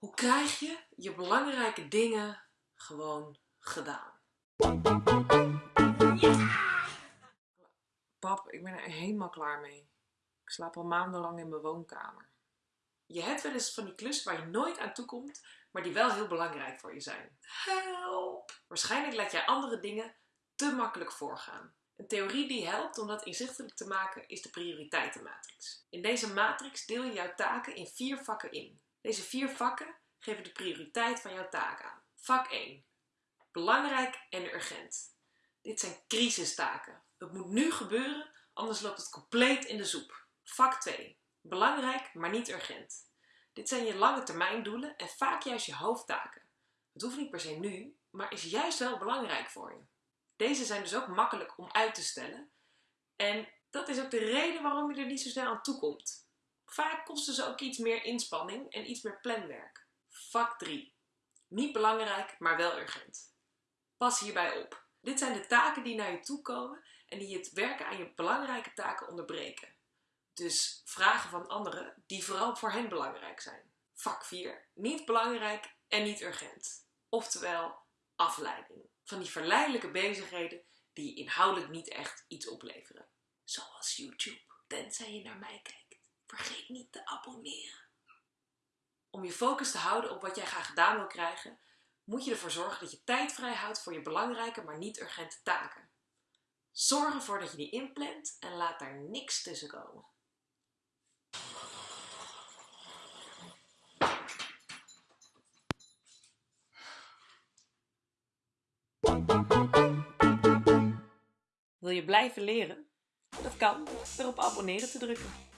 Hoe krijg je je belangrijke dingen gewoon gedaan? Pap, ik ben er helemaal klaar mee. Ik slaap al maandenlang in mijn woonkamer. Je hebt wel eens van die klussen waar je nooit aan toe komt, maar die wel heel belangrijk voor je zijn. Help! Waarschijnlijk laat jij andere dingen te makkelijk voorgaan. Een theorie die helpt om dat inzichtelijk te maken is de prioriteitenmatrix. In deze matrix deel je jouw taken in vier vakken in. Deze vier vakken geven de prioriteit van jouw taak aan. Vak 1. Belangrijk en urgent. Dit zijn crisistaken. Het moet nu gebeuren, anders loopt het compleet in de soep. Vak 2. Belangrijk, maar niet urgent. Dit zijn je lange termijn doelen en vaak juist je hoofdtaken. Het hoeft niet per se nu, maar is juist wel belangrijk voor je. Deze zijn dus ook makkelijk om uit te stellen. En dat is ook de reden waarom je er niet zo snel aan toe komt. Vaak kosten ze ook iets meer inspanning en iets meer planwerk. Vak 3. Niet belangrijk, maar wel urgent. Pas hierbij op. Dit zijn de taken die naar je toe komen en die het werken aan je belangrijke taken onderbreken. Dus vragen van anderen die vooral voor hen belangrijk zijn. Vak 4. Niet belangrijk en niet urgent. Oftewel afleiding. Van die verleidelijke bezigheden die inhoudelijk niet echt iets opleveren. Zoals YouTube. Tenzij je naar mij kijkt. Vergeet niet te abonneren. Om je focus te houden op wat jij graag gedaan wil krijgen, moet je ervoor zorgen dat je tijd vrij houdt voor je belangrijke, maar niet urgente taken. Zorg ervoor dat je die inplant en laat daar niks tussen komen. Wil je blijven leren? Dat kan door op abonneren te drukken.